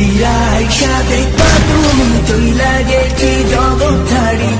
ফিরাই সাথে তুমি তুই লাগে কি জগৎ ছাড়ি